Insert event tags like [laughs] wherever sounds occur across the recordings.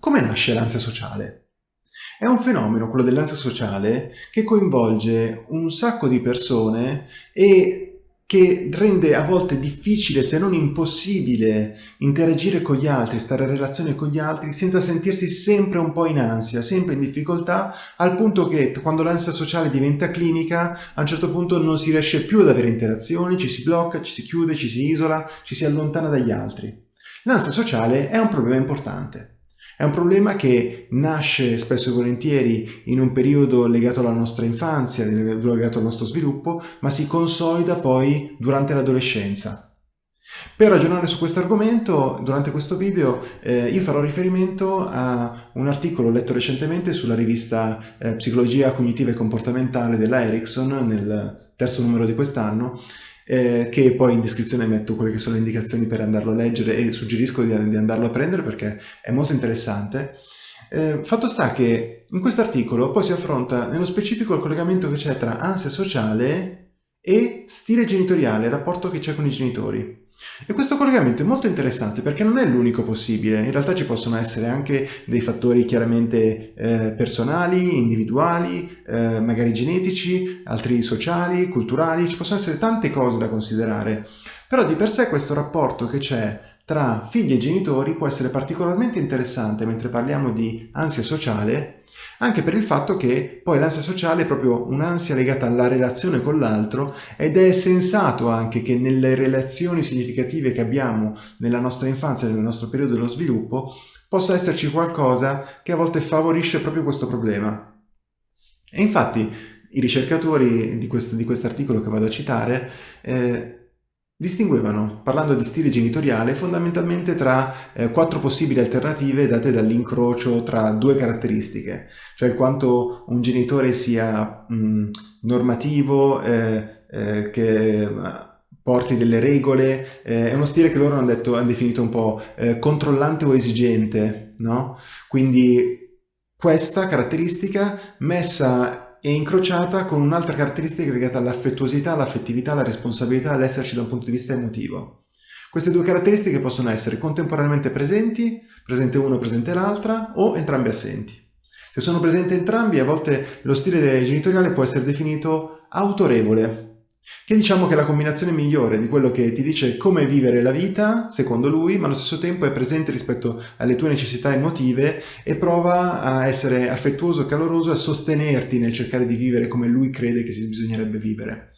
come nasce l'ansia sociale? È un fenomeno, quello dell'ansia sociale, che coinvolge un sacco di persone e che rende a volte difficile, se non impossibile, interagire con gli altri, stare in relazione con gli altri senza sentirsi sempre un po' in ansia, sempre in difficoltà, al punto che quando l'ansia sociale diventa clinica, a un certo punto non si riesce più ad avere interazioni, ci si blocca, ci si chiude, ci si isola, ci si allontana dagli altri. L'ansia sociale è un problema importante. È un problema che nasce spesso e volentieri in un periodo legato alla nostra infanzia, legato al nostro sviluppo, ma si consolida poi durante l'adolescenza. Per ragionare su questo argomento, durante questo video, eh, io farò riferimento a un articolo letto recentemente sulla rivista eh, Psicologia Cognitiva e Comportamentale della Ericsson, nel terzo numero di quest'anno, eh, che poi in descrizione metto quelle che sono le indicazioni per andarlo a leggere e suggerisco di, di andarlo a prendere perché è molto interessante. Eh, fatto sta che in questo articolo poi si affronta nello specifico il collegamento che c'è tra ansia sociale e stile genitoriale, il rapporto che c'è con i genitori. E questo collegamento è molto interessante perché non è l'unico possibile, in realtà ci possono essere anche dei fattori chiaramente eh, personali, individuali, eh, magari genetici, altri sociali, culturali, ci possono essere tante cose da considerare. Però di per sé questo rapporto che c'è tra figli e genitori può essere particolarmente interessante mentre parliamo di ansia sociale anche per il fatto che poi l'ansia sociale è proprio un'ansia legata alla relazione con l'altro ed è sensato anche che nelle relazioni significative che abbiamo nella nostra infanzia, nel nostro periodo dello sviluppo, possa esserci qualcosa che a volte favorisce proprio questo problema. E infatti i ricercatori di questo di articolo che vado a citare eh, Distinguevano, parlando di stile genitoriale, fondamentalmente tra eh, quattro possibili alternative date dall'incrocio tra due caratteristiche, cioè il quanto un genitore sia mh, normativo, eh, eh, che porti delle regole, eh, è uno stile che loro hanno, detto, hanno definito un po' eh, controllante o esigente, no? Quindi questa caratteristica messa è incrociata con un'altra caratteristica legata all'affettuosità, all'affettività, alla responsabilità, all'esserci da un punto di vista emotivo. Queste due caratteristiche possono essere contemporaneamente presenti, presente uno, presente l'altra, o entrambi assenti. Se sono presenti entrambi, a volte lo stile genitoriale può essere definito autorevole, che diciamo che è la combinazione migliore di quello che ti dice come vivere la vita, secondo lui, ma allo stesso tempo è presente rispetto alle tue necessità emotive e prova a essere affettuoso, caloroso, a sostenerti nel cercare di vivere come lui crede che si bisognerebbe vivere.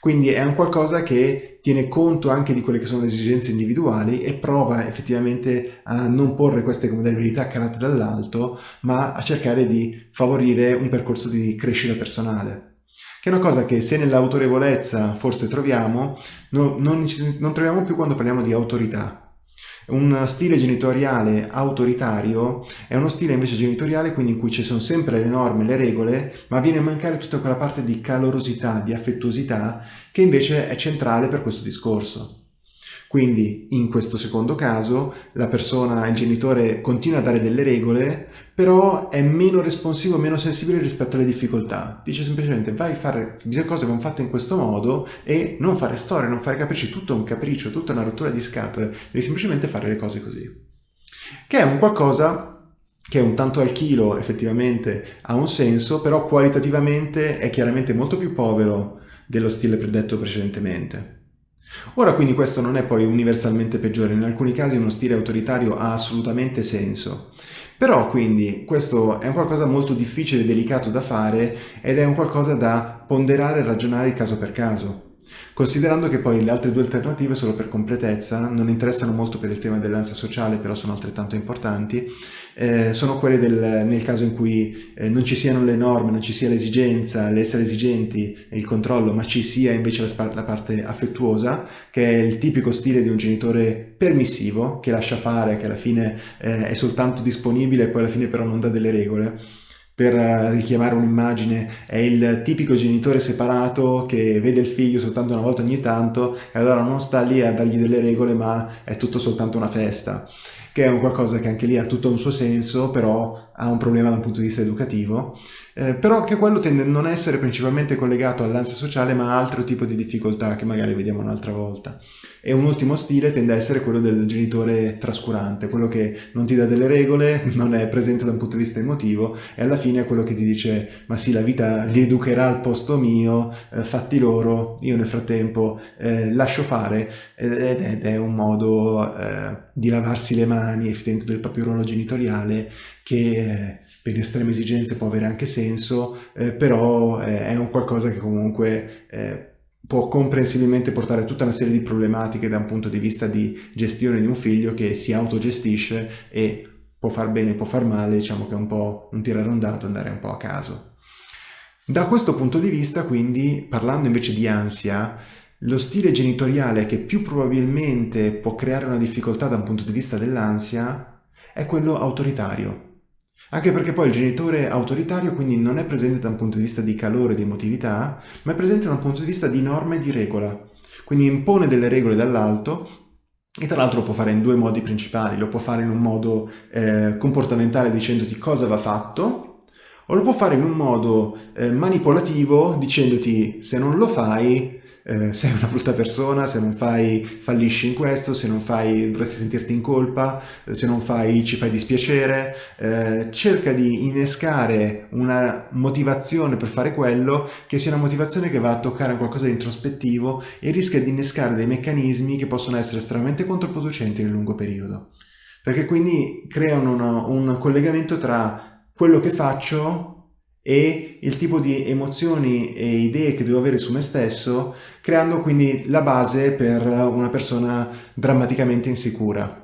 Quindi è un qualcosa che tiene conto anche di quelle che sono le esigenze individuali e prova effettivamente a non porre queste modalità calate dall'alto, ma a cercare di favorire un percorso di crescita personale che è una cosa che se nell'autorevolezza forse troviamo, no, non, non troviamo più quando parliamo di autorità. Un stile genitoriale autoritario è uno stile invece genitoriale quindi in cui ci sono sempre le norme, le regole, ma viene a mancare tutta quella parte di calorosità, di affettuosità che invece è centrale per questo discorso. Quindi in questo secondo caso la persona, il genitore continua a dare delle regole, però è meno responsivo, meno sensibile rispetto alle difficoltà. Dice semplicemente vai a fare le cose vanno fatte in questo modo e non fare storie, non fare capricci, tutto un capriccio, tutta una rottura di scatole, devi semplicemente fare le cose così. Che è un qualcosa che un tanto al chilo effettivamente ha un senso, però qualitativamente è chiaramente molto più povero dello stile predetto precedentemente. Ora quindi questo non è poi universalmente peggiore, in alcuni casi uno stile autoritario ha assolutamente senso. Però quindi questo è un qualcosa molto difficile e delicato da fare ed è un qualcosa da ponderare e ragionare caso per caso. Considerando che poi le altre due alternative, solo per completezza, non interessano molto per il tema dell'ansia sociale, però sono altrettanto importanti, eh, sono quelle del, nel caso in cui eh, non ci siano le norme, non ci sia l'esigenza, l'essere esigenti e il controllo, ma ci sia invece la, la, parte affettuosa, che è il tipico stile di un genitore permissivo, che lascia fare, che alla fine eh, è soltanto disponibile e poi alla fine però non dà delle regole per richiamare un'immagine, è il tipico genitore separato che vede il figlio soltanto una volta ogni tanto e allora non sta lì a dargli delle regole ma è tutto soltanto una festa che è un qualcosa che anche lì ha tutto un suo senso, però ha un problema da un punto di vista educativo, eh, però che quello tende a non essere principalmente collegato all'ansia sociale, ma a altro tipo di difficoltà che magari vediamo un'altra volta. E un ultimo stile tende a essere quello del genitore trascurante, quello che non ti dà delle regole, [laughs] non è presente da un punto di vista emotivo e alla fine è quello che ti dice ma sì la vita li educherà al posto mio, eh, fatti loro, io nel frattempo eh, lascio fare ed, ed, è un modo eh, di lavarsi le mani effettivamente del proprio ruolo genitoriale che eh, per estreme esigenze può avere anche senso, eh, però eh, è un qualcosa che comunque può comprensibilmente portare tutta una serie di problematiche da un punto di vista di gestione di un figlio che si autogestisce e può far bene, può far male, diciamo che è un po' un tirare un dato, andare un po' a caso. Da questo punto di vista, quindi, parlando invece di ansia, lo stile genitoriale che più probabilmente può creare una difficoltà da un punto di vista dell'ansia è quello autoritario. Anche perché poi il genitore autoritario quindi non è presente da un punto di vista di calore, di emotività, ma è presente da un punto di vista di norma e di regola. Quindi impone delle regole dall'alto e tra l'altro lo può fare in due modi principali. Lo può fare in un modo eh, comportamentale dicendoti cosa va fatto o lo può fare in un modo eh, manipolativo dicendoti se non lo fai eh, sei una brutta persona, se non fai fallisci in questo, se non fai dovresti sentirti in colpa, eh, se non fai ci fai dispiacere, eh, cerca di innescare una motivazione per fare quello che sia una motivazione che va a toccare qualcosa di introspettivo e rischia di innescare dei meccanismi che possono essere estremamente controproducenti nel lungo periodo. Perché quindi creano un collegamento tra quello che faccio e il tipo di emozioni e idee che devo avere su me stesso, creando quindi la base per una persona drammaticamente insicura.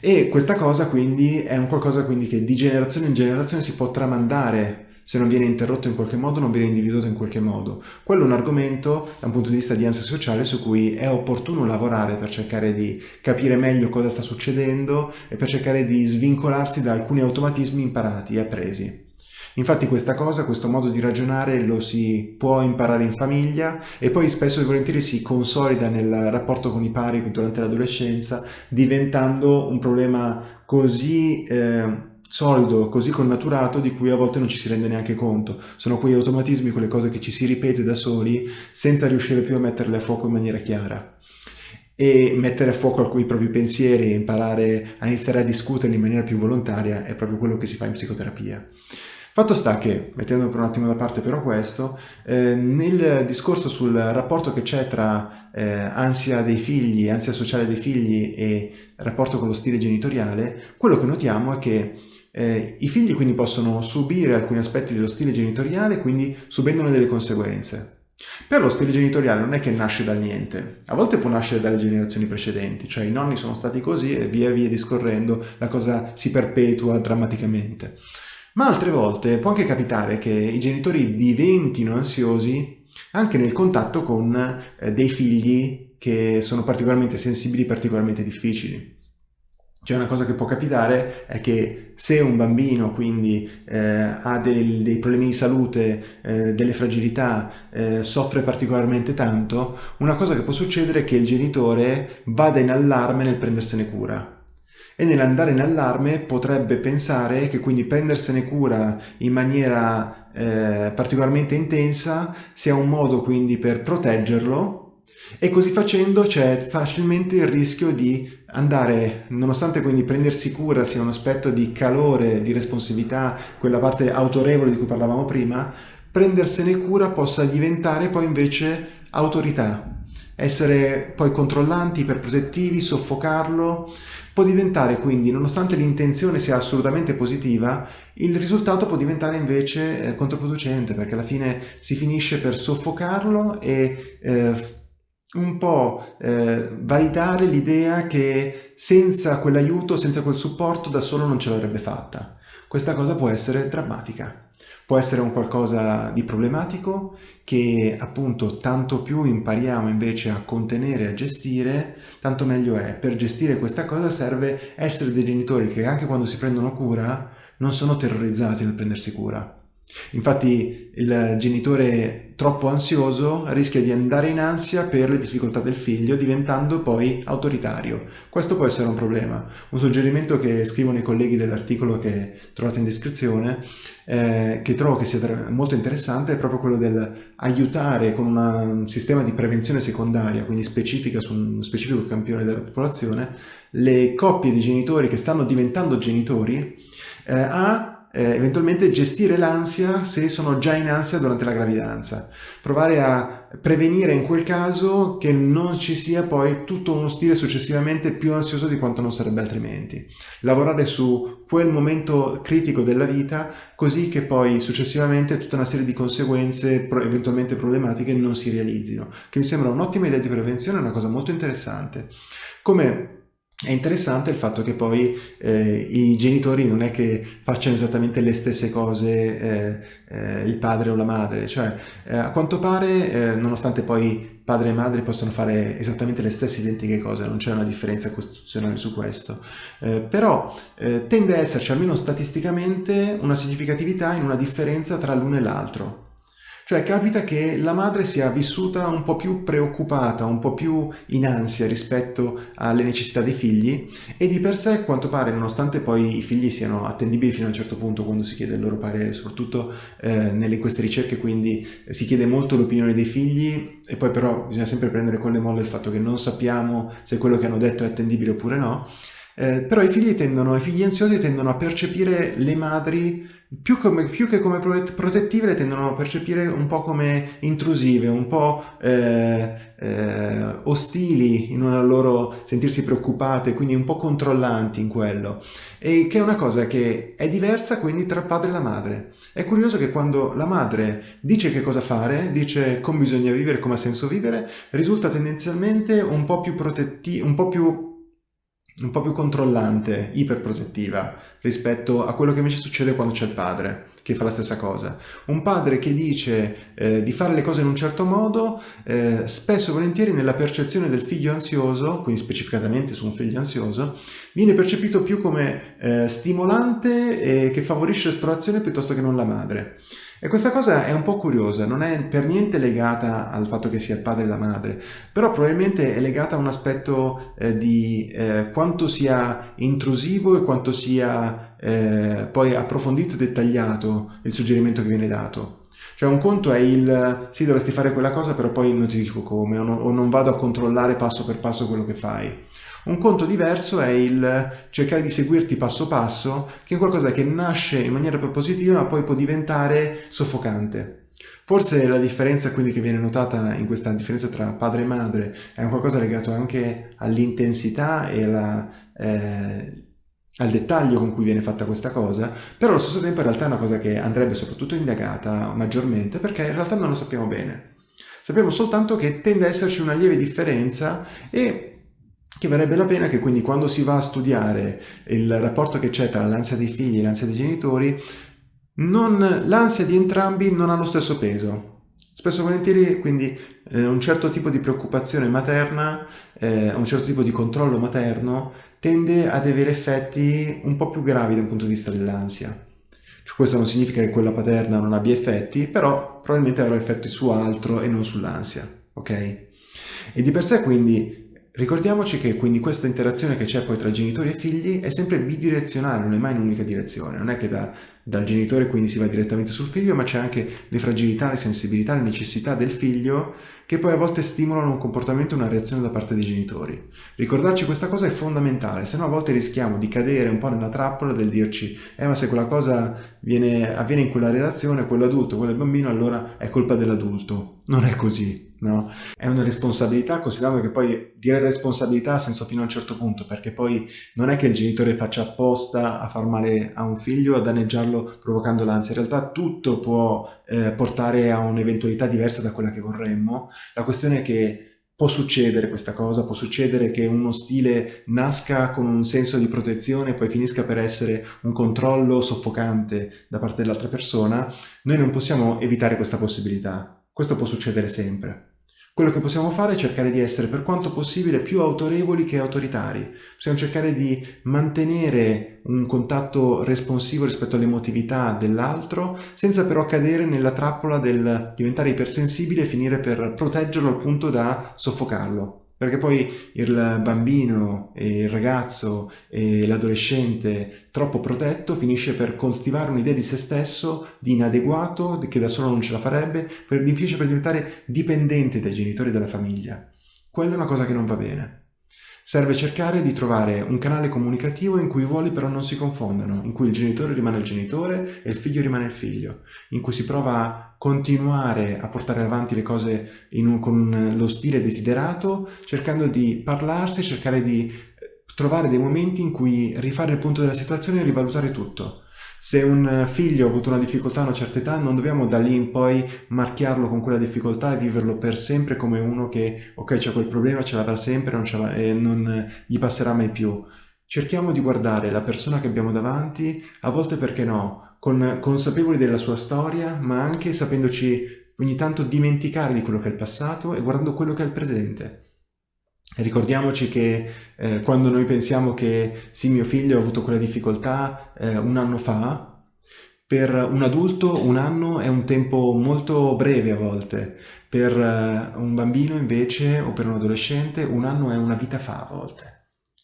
E questa cosa quindi è un qualcosa quindi che di generazione in generazione si può tramandare se non viene interrotto in qualche modo, non viene individuato in qualche modo. Quello è un argomento, da un punto di vista di ansia sociale, su cui è opportuno lavorare per cercare di capire meglio cosa sta succedendo e per cercare di svincolarsi da alcuni automatismi imparati e appresi. Infatti questa cosa, questo modo di ragionare lo si può imparare in famiglia e poi spesso e volentieri si consolida nel rapporto con i pari durante l'adolescenza diventando un problema così eh, solido, così connaturato di cui a volte non ci si rende neanche conto. Sono quei automatismi, quelle cose che ci si ripete da soli senza riuscire più a metterle a fuoco in maniera chiara e mettere a fuoco alcuni propri pensieri e imparare a iniziare a discuterli in maniera più volontaria è proprio quello che si fa in psicoterapia. Fatto sta che, mettendo per un attimo da parte però questo, eh, nel discorso sul rapporto che c'è tra eh, ansia dei figli, ansia sociale dei figli e rapporto con lo stile genitoriale, quello che notiamo è che eh, i figli quindi possono subire alcuni aspetti dello stile genitoriale, quindi subendone delle conseguenze. Però lo stile genitoriale non è che nasce dal niente, a volte può nascere dalle generazioni precedenti, cioè i nonni sono stati così e via via discorrendo la cosa si perpetua drammaticamente. Ma altre volte può anche capitare che i genitori diventino ansiosi anche nel contatto con eh, dei figli che sono particolarmente sensibili, particolarmente difficili. Cioè una cosa che può capitare è che se un bambino quindi eh, ha dei, dei, problemi di salute, eh, delle fragilità, eh, soffre particolarmente tanto, una cosa che può succedere è che il genitore vada in allarme nel prendersene cura. E nell'andare in allarme potrebbe pensare che quindi prendersene cura in maniera eh, particolarmente intensa sia un modo quindi per proteggerlo e così facendo c'è facilmente il rischio di andare, nonostante quindi prendersi cura sia un aspetto di calore, di responsabilità, quella parte autorevole di cui parlavamo prima, prendersene cura possa diventare poi invece autorità, essere poi controllanti, iperprotettivi, soffocarlo, può diventare quindi, nonostante l'intenzione sia assolutamente positiva, il risultato può diventare invece eh, controproducente perché alla fine si finisce per soffocarlo e eh, un po' eh, validare l'idea che senza quell'aiuto, senza quel supporto da solo non ce l'avrebbe fatta. Questa cosa può essere drammatica. Può essere un qualcosa di problematico che appunto tanto più impariamo invece a contenere e a gestire, tanto meglio è. Per gestire questa cosa serve essere dei genitori che anche quando si prendono cura non sono terrorizzati nel prendersi cura. Infatti il genitore troppo ansioso rischia di andare in ansia per le difficoltà del figlio, diventando poi autoritario. Questo può essere un problema. Un suggerimento che scrivono i colleghi dell'articolo che trovate in descrizione, eh, che trovo che sia molto interessante, è proprio quello del aiutare con una, un sistema di prevenzione secondaria, quindi specifica su un specifico campione della popolazione, le coppie di genitori che stanno diventando genitori eh, a eh, eventualmente gestire l'ansia se sono già in ansia durante la gravidanza, provare a prevenire in quel caso che non ci sia poi tutto uno stile successivamente più ansioso di quanto non sarebbe altrimenti. Lavorare su quel momento critico della vita così che poi successivamente tutta una serie di conseguenze eventualmente problematiche non si realizzino, che mi sembra un'ottima idea di prevenzione, una cosa molto interessante. Come è interessante il fatto che poi eh, i genitori non è che facciano esattamente le stesse cose eh, eh, il padre o la madre, cioè eh, a quanto pare, eh, nonostante poi padre e madre possano fare esattamente le stesse identiche cose, non c'è una differenza costituzionale su questo, eh, però tende a esserci almeno statisticamente una significatività in una differenza tra l'uno e l'altro. Cioè capita che la madre sia vissuta un po' più preoccupata, un po' più in ansia rispetto alle necessità dei figli e di per sé, quanto pare, nonostante poi i figli siano attendibili fino a un certo punto quando si chiede il loro parere, soprattutto eh, nelle queste ricerche, quindi eh, si chiede molto l'opinione dei figli e poi però bisogna sempre prendere con le molle il fatto che non sappiamo se quello che hanno detto è attendibile oppure no, eh, però i figli tendono, i figli ansiosi tendono a percepire le madri più, come, più, che come protettive le tendono a percepire un po' come intrusive, un po' eh, eh, ostili in una loro sentirsi preoccupate, quindi un po' controllanti in quello. E che è una cosa che è diversa quindi tra padre e la madre. È curioso che quando la madre dice che cosa fare, dice come bisogna vivere, come ha senso vivere, risulta tendenzialmente un po' più protettiva, un po' più un po' più controllante, iperprotettiva, rispetto a quello che invece succede quando c'è il padre, che fa la stessa cosa. Un padre che dice eh, di fare le cose in un certo modo, eh, spesso e volentieri nella percezione del figlio ansioso, quindi specificatamente su un figlio ansioso, viene percepito più come eh, stimolante e che favorisce l'esplorazione piuttosto che non la madre. E questa cosa è un po' curiosa, non è per niente legata al fatto che sia il padre e la madre, però probabilmente è legata a un aspetto eh, di eh, quanto sia intrusivo e quanto sia eh, poi approfondito e dettagliato il suggerimento che viene dato. Cioè un conto è il sì dovresti fare quella cosa però poi non ti dico come o non, o non vado a controllare passo per passo quello che fai. Un conto diverso è il cercare di seguirti passo passo, che è qualcosa che nasce in maniera propositiva ma poi può diventare soffocante. Forse la differenza quindi che viene notata in questa differenza tra padre e madre è qualcosa legato anche all'intensità e alla, eh, al dettaglio con cui viene fatta questa cosa, però allo stesso tempo in realtà è una cosa che andrebbe soprattutto indagata maggiormente perché in realtà non lo sappiamo bene. Sappiamo soltanto che tende a esserci una lieve differenza e che varrebbe la pena che quindi quando si va a studiare il rapporto che c'è tra l'ansia dei figli e l'ansia dei genitori, l'ansia di entrambi non ha lo stesso peso. Spesso e volentieri quindi eh, un certo tipo di preoccupazione materna, eh, un certo tipo di controllo materno tende ad avere effetti un po' più gravi dal punto di vista dell'ansia. Cioè, questo non significa che quella paterna non abbia effetti, però probabilmente avrà effetti su altro e non sull'ansia, ok? E di per sé quindi Ricordiamoci che quindi questa interazione che c'è poi tra genitori e figli è sempre bidirezionale, non è mai in un'unica direzione, non è che da, dal genitore quindi si va direttamente sul figlio, ma c'è anche le fragilità, le sensibilità, le necessità del figlio che poi a volte stimolano un comportamento una reazione da parte dei genitori. Ricordarci questa cosa è fondamentale, se no a volte rischiamo di cadere un po' nella trappola del dirci eh ma se quella cosa viene, avviene in quella relazione, quell'adulto, quel bambino, allora è colpa dell'adulto. Non è così. No? È una responsabilità, considerando che poi dire responsabilità ha senso fino a un certo punto, perché poi non è che il genitore faccia apposta a far male a un figlio, a danneggiarlo provocando l'ansia, in realtà tutto può eh, portare a un'eventualità diversa da quella che vorremmo, la questione è che può succedere questa cosa, può succedere che uno stile nasca con un senso di protezione e poi finisca per essere un controllo soffocante da parte dell'altra persona, noi non possiamo evitare questa possibilità, questo può succedere sempre. Quello che possiamo fare è cercare di essere per quanto possibile più autorevoli che autoritari. Possiamo cercare di mantenere un contatto responsivo rispetto all'emotività dell'altro, senza però cadere nella trappola del diventare ipersensibile e finire per proteggerlo al punto da soffocarlo. Perché poi il bambino, e il ragazzo e l'adolescente troppo protetto finisce per coltivare un'idea di se stesso di inadeguato, che da solo non ce la farebbe, per, finisce per diventare dipendente dai genitori della famiglia. Quella è una cosa che non va bene. Serve cercare di trovare un canale comunicativo in cui i ruoli però non si confondano, in cui il genitore rimane il genitore e il figlio rimane il figlio, in cui si prova a continuare a portare avanti le cose un, con lo stile desiderato, cercando di parlarsi, cercare di eh, trovare dei momenti in cui rifare il punto della situazione e rivalutare tutto. Se un figlio ha avuto una difficoltà a una certa età non dobbiamo da lì in poi marchiarlo con quella difficoltà e viverlo per sempre come uno che ok c'è quel problema, ce l'avrà sempre non e non gli passerà mai più. Cerchiamo di guardare la persona che abbiamo davanti, a volte perché no, con, consapevoli della sua storia, ma anche sapendoci ogni tanto dimenticare di quello che è il passato e guardando quello che è il presente. Ricordiamoci che eh, quando noi pensiamo che sì, mio figlio ha avuto quella difficoltà eh, un anno fa, per un adulto un anno è un tempo molto breve a volte, per eh, un bambino invece o per un adolescente un anno è una vita fa a volte.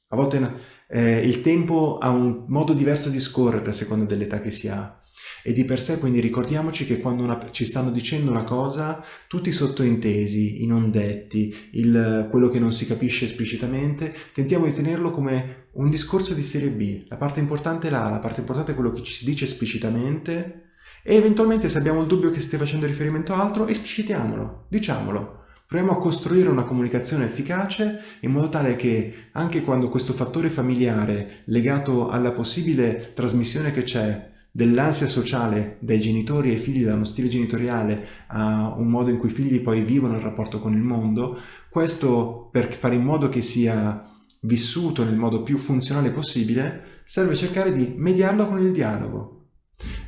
A volte eh, il tempo ha un modo diverso di scorrere a seconda dell'età che si ha. E di per sé quindi ricordiamoci che quando una, ci stanno dicendo una cosa, tutti i sottointesi, i non detti, il, quello che non si capisce esplicitamente, tentiamo di tenerlo come un discorso di serie B. La parte importante è là, la parte importante è quello che ci si dice esplicitamente e eventualmente se abbiamo il dubbio che stia facendo riferimento a altro, esplicitiamolo, diciamolo. Proviamo a costruire una comunicazione efficace in modo tale che anche quando questo fattore familiare legato alla possibile trasmissione che c'è dell'ansia sociale dai genitori ai figli, da uno stile genitoriale a un modo in cui i figli poi vivono il rapporto con il mondo, questo per fare in modo che sia vissuto nel modo più funzionale possibile, serve cercare di mediarlo con il dialogo.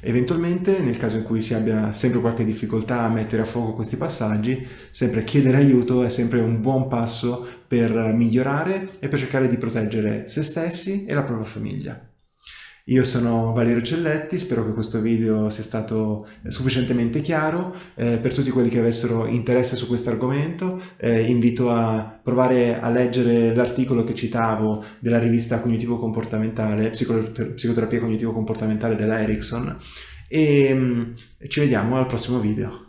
Eventualmente, nel caso in cui si abbia sempre qualche difficoltà a mettere a fuoco questi passaggi, sempre chiedere aiuto è sempre un buon passo per migliorare e per cercare di proteggere se stessi e la propria famiglia. Io sono Valerio Celletti, spero che questo video sia stato sufficientemente chiaro. Eh, per tutti quelli che avessero interesse su questo argomento, eh, invito a provare a leggere l'articolo che citavo della rivista cognitivo-comportamentale, psicoterapia cognitivo-comportamentale della Ericsson e mm, ci vediamo al prossimo video.